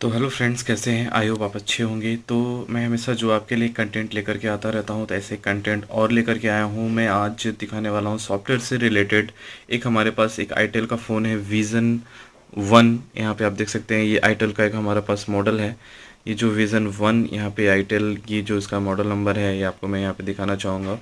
तो hello friends कैसे हैं? आई होप आप अच्छे होंगे। तो मैं हमेशा जो आपके लिए कंटेंट लेकर के आता रहता हूँ तो ऐसे कंटेंट और लेकर के आया हूँ। मैं आज दिखाने वाला हूँ सॉफ्टवेयर से रिलेटेड एक हमारे पास एक आईटेल का फ़ोन है विज़न वन यहाँ पे आप देख सकते हैं, ये आईटेल का एक हमारे पास मॉडल है। ये जो विज़न वन यहाँ पे आईटेल की जो इसका मॉडल नंबर है, ये आपको मैं यहाँ पे दिखाना चाहूँगा।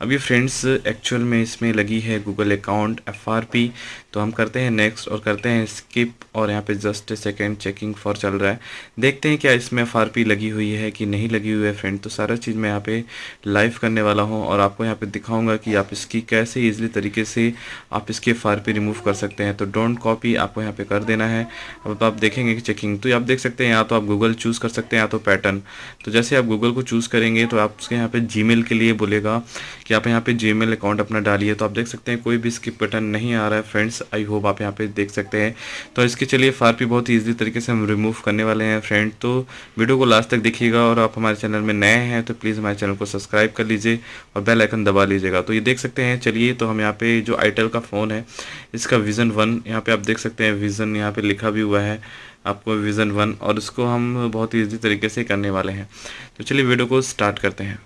अभी फ्रेंड्स एक्चुअल में इसमें लगी है गूगल अकाउंट एफआरपी तो हम करते हैं नेक्स्ट और करते हैं स्किप और यहाँ पे जस्ट सेकेंड चेकिंग फॉर चल रहा है। देखते हैं क्या इसमें FRP लगी हुई है कि नहीं लगी हुई है फ्रेंड तो सारा चीज़ मैं यहाँ पे लाइव करने वाला हूँ और आपको यहाँ पे दिखाऊँगा कि आप इसकी कैसे ईजिली तरीके से आप इसकी एफ़ रिमूव कर सकते हैं। तो डोंट कॉपी आपको यहाँ पे कर देना है। अब आप देखेंगे कि चेकिंग तो आप देख सकते हैं, यहाँ तो आप गूगल चूज़ कर सकते हैं या तो पैटर्न तो जैसे आप गूगल को चूज़ करेंगे तो आप उसके यहाँ पे जी के लिए बोलेगा कि आप यहाँ पे जी अकाउंट अपना डालिए. तो आप देख सकते हैं कोई भी स्किप बटन नहीं आ रहा है फ्रेंड्स आई होप आप यहाँ पे देख सकते हैं. तो इसके चलिए फार भी बहुत ईजी तरीके से हम रिमूव करने वाले हैं फ्रेंड तो वीडियो को लास्ट तक देखिएगा और आप हमारे चैनल में नए हैं तो प्लीज़ हमारे चैनल को सब्सक्राइब कर लीजिए और बेल आइकन दबा लीजिएगा. तो ये देख सकते हैं, चलिए तो हम यहाँ पे जो आईटेल का फ़ोन है, इसका विज़न वन यहाँ पे आप देख सकते हैं विज़न यहाँ पे लिखा भी हुआ है. आपको विज़न वन और इसको हम बहुत ईजी तरीके से करने वाले हैं। तो चलिए वीडियो को स्टार्ट करते हैं।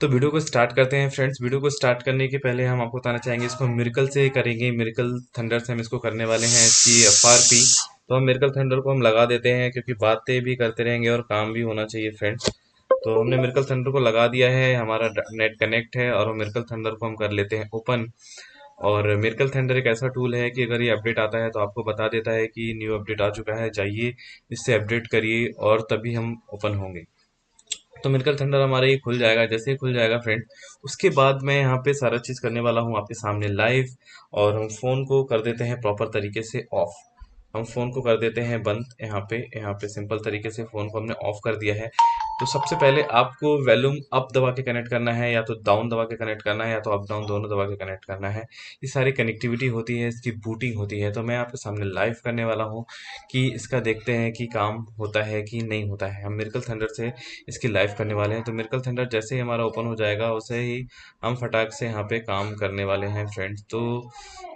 तो वीडियो को स्टार्ट करते हैं फ्रेंड्स वीडियो को स्टार्ट करने के पहले हम आपको बताना चाहेंगे, इसको मिरकल से करेंगे। मिरकल थंडर से हम इसको करने वाले हैं इसकी एफ़ आर पी तो हम मिरकल थंडर को हम लगा देते हैं, क्योंकि बातें भी करते रहेंगे और काम भी होना चाहिए फ्रेंड्स तो हमने मिरकल थंडर को लगा दिया है, हमारा नेट कनेक्ट है और मिरकल थंडर को हम कर लेते हैं ओपन और मिरकल थंडर एक ऐसा टूल है कि अगर ये अपडेट आता है तो आपको बता देता है कि न्यू अपडेट आ चुका है, जाइए, इससे अपडेट करिए और तभी हम ओपन होंगे. तो मिरकल थंडर हमारा ये खुल जाएगा, जैसे ही खुल जाएगा फ्रेंड उसके बाद मैं यहाँ पे सारा चीज़ करने वाला हूँ, आपके सामने लाइव और हम फ़ोन को कर देते हैं प्रॉपर तरीके से ऑफ़ हम फ़ोन को कर देते हैं बंद यहाँ पे यहाँ पे सिंपल तरीके से फ़ोन को हमने ऑफ़ कर दिया है। तो सबसे पहले आपको वैल्यूम अप दबा के कनेक्ट करना है, या तो डाउन दबा के कनेक्ट करना है, या तो अप डाउन दोनों दबा के कनेक्ट करना है। ये सारी कनेक्टिविटी होती है, इसकी बूटिंग होती है। तो मैं आपके सामने लाइव करने वाला हूँ कि इसका देखते हैं कि काम होता है कि नहीं होता है। हम मिरकल थंडर से इसकी लाइव करने वाले हैं। तो मिरकल थंडर जैसे ही हमारा ओपन हो जाएगा वैसे ही हम फटाक से यहाँ पर काम करने वाले हैं फ्रेंड्स तो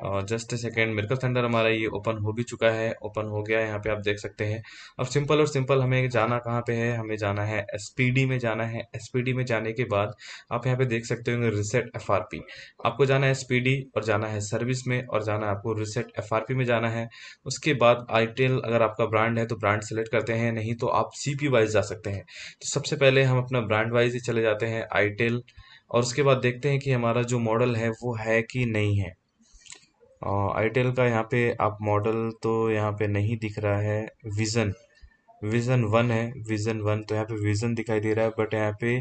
just a second miracle thunder हमारा ये ओपन हो भी चुका है ओपन हो गया है, यहाँ पे आप देख सकते हैं। अब सिंपल और सिंपल हमें जाना कहाँ पर है? हमें जाना है एसपीडी में जाना है। एसपीडी में जाने के बाद आप यहाँ पे देख सकते होंगे रिसेट एफआरपी आपको जाना है एसपीडी और जाना है सर्विस में और जाना है आपको रिसेट एफआरपी में जाना है। उसके बाद आईटेल अगर आपका ब्रांड है तो ब्रांड सेलेक्ट करते हैं, नहीं तो आप सी वाइज जा सकते हैं। तो सबसे पहले हम अपना ब्रांड वाइज ही चले जाते हैं आईटेल और उसके बाद देखते हैं कि हमारा जो मॉडल है वो है कि नहीं है। आईटेल का यहाँ पे आप मॉडल तो यहाँ पे नहीं दिख रहा है। विज़न विज़न वन है विज़न वन तो यहाँ पे विज़न दिखाई दे रहा है बट यहाँ पे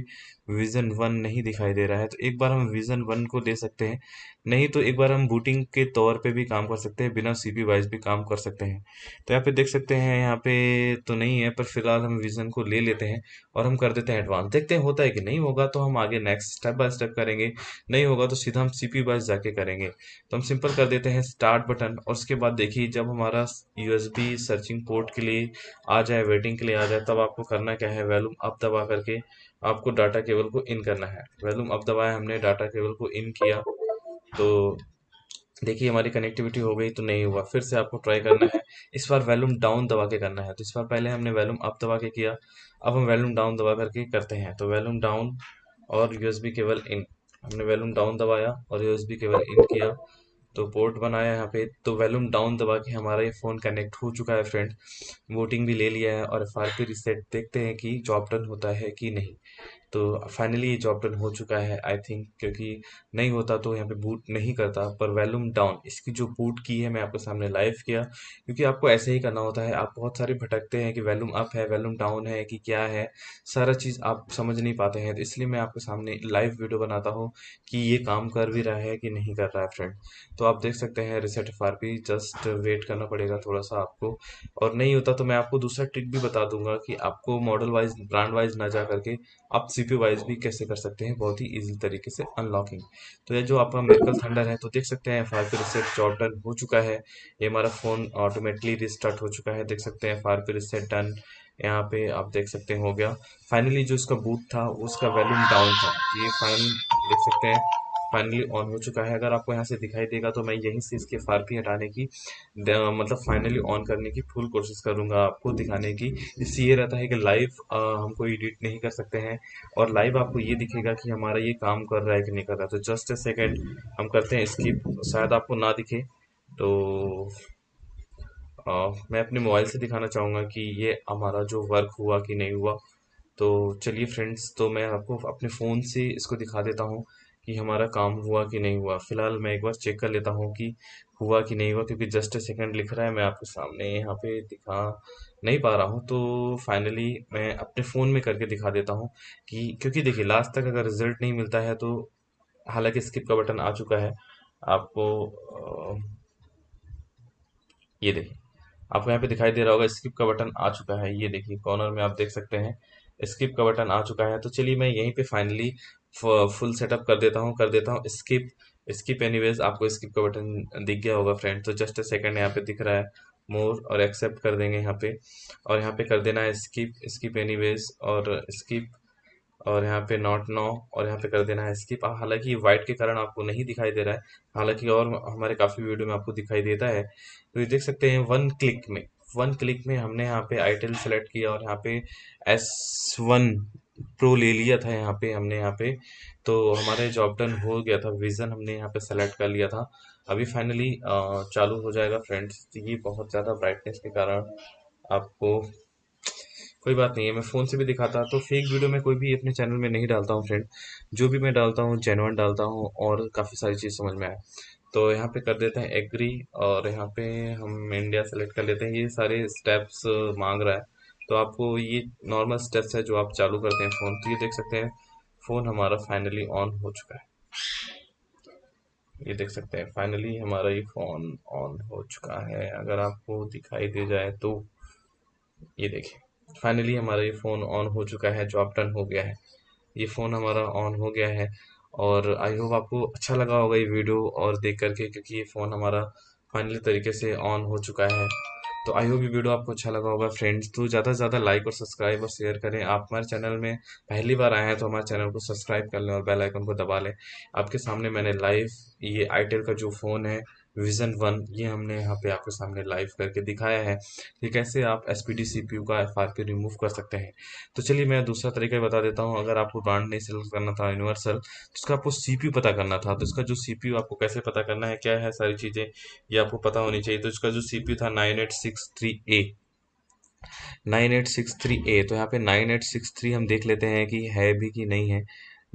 विज़न वन नहीं दिखाई दे रहा है। तो एक बार हम विज़न वन को दे सकते हैं। नहीं तो एक बार हम बूटिंग के तौर पे भी काम कर सकते हैं, बिना सीपी वाइज भी काम कर सकते हैं। तो यहाँ पे देख सकते हैं, यहाँ पे तो नहीं है, पर फ़िलहाल हम विज़न को ले लेते हैं और हम कर देते हैं एडवांस देखते हैं होता है कि नहीं होगा तो हम आगे नेक्स्ट स्टेप बाय स्टेप करेंगे। नहीं होगा तो सीधा हम सी वाइज जाके करेंगे। तो हम सिंपल कर देते हैं स्टार्ट बटन और उसके बाद देखिए, जब हमारा यूएसबी सर्चिंग पोर्ट के लिए आ जाए वेटिंग के लिए आ जाए, तब आपको करना क्या है? वैल्यूम अप दबा करके आपको डाटा केबल को इन करना है। वैल्यूम अप दबाया हमने, डाटा केबल को इन किया। तो देखिए, हमारी कनेक्टिविटी हो गई तो नहीं हुआ। फिर से आपको ट्राई करना है। इस बार वैल्यूम डाउन दबा के करना है। तो इस बार पहले हमने वैल्यूम अप दबा के किया। अब हम वैल्यूम डाउन दबा करके करते हैं। तो वैल्यूम डाउन और यूएसबी केबल इन हमने वैल्यूम डाउन दबाया और यूएसबी केबल इन किया। तो पोर्ट बनाया यहाँ पे। तो वैल्यूम डाउन दबा के हमारा ये फ़ोन कनेक्ट हो चुका है फ्रेंड वोटिंग भी ले लिया है और एफ़ रिसेट देखते हैं कि जॉब डन होता है कि नहीं। तो फाइनली ये जॉब डन हो चुका है आई थिंक क्योंकि नहीं होता तो यहाँ पे बूट नहीं करता, पर वैल्यूम डाउन इसकी जो बूट की है, मैं आपके सामने लाइव किया, क्योंकि आपको ऐसे ही करना होता है, आप बहुत सारे भटकते हैं कि वैल्यूम अप है, वैल्यूम डाउन है, कि क्या है, सारा चीज़ आप समझ नहीं पाते हैं तो इसलिए मैं आपके सामने लाइव वीडियो बनाता हूँ कि ये काम कर भी रहा है कि नहीं कर रहा है फ्रेंड तो आप देख सकते हैं reset R P just wait करना पड़ेगा थोड़ा सा आपको, और नहीं होता तो मैं आपको दूसरा ट्रिक भी बता दूँगा कि आपको मॉडल वाइज ब्रांड वाइज ना जा करके आप सीपी वाइज भी कैसे कर सकते हैं? बहुत ही इजी तरीके से अनलॉकिंग तो ये जो आपका मेडिकल थंडर है तो देख सकते हैं फायर पे रिसेट जॉब डन हो चुका है. ये हमारा फ़ोन ऑटोमेटिकली रिस्टार्ट हो चुका है. देख सकते हैं फायर पी रिसेट डन यहाँ पे आप देख सकते हैं, हो गया. फाइनली जो इसका बूथ था, उसका वैल्यूम डाउन था. ये फाइनल देख सकते हैं. फाइनली ऑन हो चुका है। अगर आपको यहाँ से दिखाई देगा तो मैं यहीं से इसके फारपी हटाने की मतलब फाइनली ऑन करने की फुल कोशिश करूँगा आपको दिखाने की। इससे ये रहता है कि लाइव हमको एडिट नहीं कर सकते हैं। और लाइव आपको ये दिखेगा कि हमारा ये काम कर रहा है कि नहीं कर रहा। तो जस्ट ए सेकेंड हम करते हैं स्किप शायद आपको ना दिखे तो आ, मैं अपने मोबाइल से दिखाना चाहूँगा कि ये हमारा जो वर्क हुआ कि नहीं हुआ। तो चलिए फ्रेंड्स तो मैं आपको अपने फ़ोन से इसको दिखा देता हूँ। कि हमारा काम हुआ कि नहीं हुआ। फ़िलहाल मैं एक बार चेक कर लेता हूँ कि हुआ कि नहीं हुआ, क्योंकि जस्ट सेकंड लिख रहा है, मैं आपके सामने यहाँ पे दिखा नहीं पा रहा हूँ। तो फाइनली मैं अपने फ़ोन में करके दिखा देता हूँ कि, क्योंकि देखिए लास्ट तक अगर रिज़ल्ट नहीं मिलता है तो हालाँकि स्किप का बटन आ चुका है। आपको ये देखिए, आपको यहाँ पे दिखाई दे रहा होगा स्किप का बटन आ चुका है। ये देखिए कॉर्नर में आप देख सकते हैं स्किप का बटन आ चुका है। तो चलिए मैं यहीं पे फाइनली फुल सेटअप कर देता हूँ, कर देता हूँ। स्किप स्किप एनीवेज आपको स्किप का बटन दिख गया होगा फ्रेंड तो जस्ट अ सेकंड यहाँ पे दिख रहा है। मोर और एक्सेप्ट कर देंगे यहाँ पे। और यहाँ पे कर देना है स्किप स्किप एनीवेज और स्किप और यहाँ पे नॉट नो और यहाँ पे कर देना है स्किप हालाँकि वाइट के कारण आपको नहीं दिखाई दे रहा है। हालाँकि और हमारे काफ़ी वीडियो में आपको दिखाई देता है। तो ये देख सकते हैं वन क्लिक में। वन क्लिक में हमने यहाँ पे आईटेल सेलेक्ट किया और यहाँ पे एस वन प्रो ले लिया था यहाँ पे, हमने यहाँ पे। तो हमारे जॉब डन हो गया था विज़न हमने यहाँ पे सेलेक्ट कर लिया था। अभी फाइनली चालू हो जाएगा फ्रेंड्स ये बहुत ज़्यादा ब्राइटनेस के कारण आपको कोई बात नहीं है। मैं फ़ोन से भी दिखाता तो फेक वीडियो में कोई भी अपने चैनल में नहीं डालता हूँ फ्रेंड जो भी मैं डालता हूँ जेनवन डालता हूँ, और काफ़ी सारी चीज़ समझ में आए। तो यहाँ पे कर देते हैं एग्री और यहाँ पे हम इंडिया सेलेक्ट कर लेते हैं। ये सारे स्टेप्स मांग रहा है। तो आपको ये नॉर्मल स्टेप्स है जो आप चालू करते हैं फ़ोन तो ये देख सकते हैं फ़ोन हमारा फाइनली ऑन हो चुका है। ये देख सकते हैं फाइनली हमारा ये फ़ोन ऑन हो चुका है। अगर आपको दिखाई दे जाए तो ये देखिए फाइनली हमारा ये फ़ोन ऑन हो चुका है जो आप डन हो गया है। ये फ़ोन हमारा ऑन हो गया है और आई होप आपको अच्छा लगा होगा ये वीडियो और देख करके, क्योंकि ये फ़ोन हमारा फाइनली तरीके से ऑन हो चुका है। तो आई होप ये वीडियो आपको अच्छा लगा होगा फ्रेंड्स तो ज़्यादा से ज़्यादा लाइक और सब्सक्राइब और शेयर करें। आप हमारे चैनल में पहली बार आए हैं तो हमारे चैनल को सब्सक्राइब कर लें और बेल आइकन को दबा लें। आपके सामने मैंने लाइव ये आईटेल का जो फ़ोन है विजन वन ये हमने यहाँ पे आपके सामने लाइव करके दिखाया है कि कैसे आप S P D C P U का एफ़ आर पी रिमूव कर सकते हैं। तो चलिए मैं दूसरा तरीका बता देता हूँ। अगर आपको ब्रांड नहीं सेलेक्ट करना था यूनिवर्सल तो उसका आपको सी पी यू पता करना था। तो इसका जो सी पी यू आपको कैसे पता करना है, क्या है सारी चीज़ें, ये आपको पता होनी चाहिए। तो इसका जो सी पी यू था nine eight six three A nine eight six three A तो यहाँ पे नाइन एट सिक्स थ्री हम देख लेते हैं कि है भी कि नहीं है।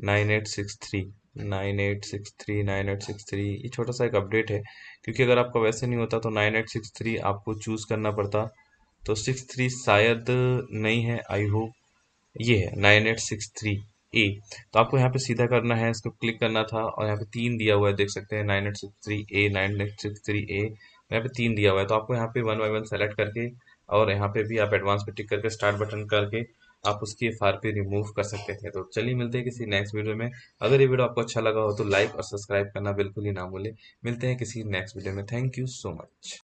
Nine eight six three nine eight six three, nine eight six three, ये छोटा सा एक अपडेट है। क्योंकि अगर आपका वैसे नहीं होता तो नाइन एट सिक्स थ्री आपको चूज़ करना पड़ता। तो सिक्स थ्री शायद नहीं है आई होप ये है, nine eight six three A तो आपको यहाँ पे सीधा करना है, इसको क्लिक करना था और यहाँ पे तीन दिया हुआ है, देख सकते हैं, nine eight six three A nine eight six three A यहाँ पे तीन दिया हुआ है तो आपको यहाँ पे वन बाई वन सेलेक्ट करके और यहाँ पे भी आप एडवांस पे टिक करके स्टार्ट बटन करके आप उसकी एफ़ रिमूव कर सकते थे। तो चलिए मिलते हैं किसी नेक्स्ट वीडियो में। अगर ये वीडियो आपको अच्छा लगा हो तो लाइक और सब्सक्राइब करना बिल्कुल ही ना भूलें। मिलते हैं किसी नेक्स्ट वीडियो में। Thank you so much